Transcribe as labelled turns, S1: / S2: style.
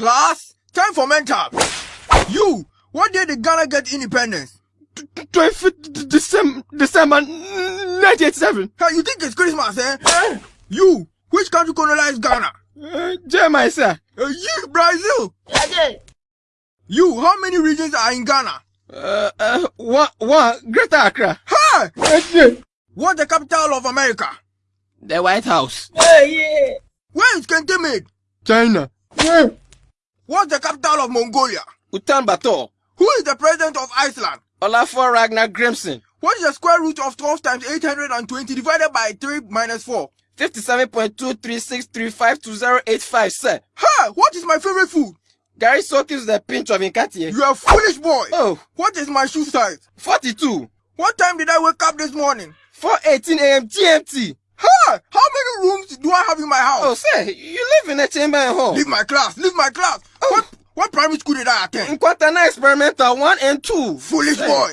S1: Class, time for mental. You, what day did Ghana get independence?
S2: 25th December, December 1987.
S1: Hey, you think it's Christmas, eh? You, which country colonized Ghana?
S2: Uh, Jeremiah, sir.
S1: Uh, you, Brazil. You, how many regions are in Ghana?
S2: Uh, uh, one, one, Greater Accra.
S1: Hey!
S2: Uh,
S1: What's the capital of America?
S2: the White House.
S1: Where is Kente made?
S2: China.
S1: What's the capital of Mongolia?
S2: Utan Bator.
S1: Who is the president of Iceland?
S2: Olafur Ragnar Grimson.
S1: What is the square root of 12 times 820 divided by 3 minus 4?
S2: 57.236352085, sir.
S1: Hey, what is my favorite food?
S2: Gary Soak is the pinch of Inkatie.
S1: You are a foolish boy.
S2: Oh,
S1: What is my shoe size?
S2: 42.
S1: What time did I wake up this morning?
S2: 4.18 a.m. GMT.
S1: Hey, how many rooms do I have in my house?
S2: Oh, sir, you live in a chamber and hall.
S1: Leave my class, leave my class.
S2: Oh.
S1: What, what primary school did I attend?
S2: In Quantana Experimental 1 and 2.
S1: Foolish
S2: Sir.
S1: boy.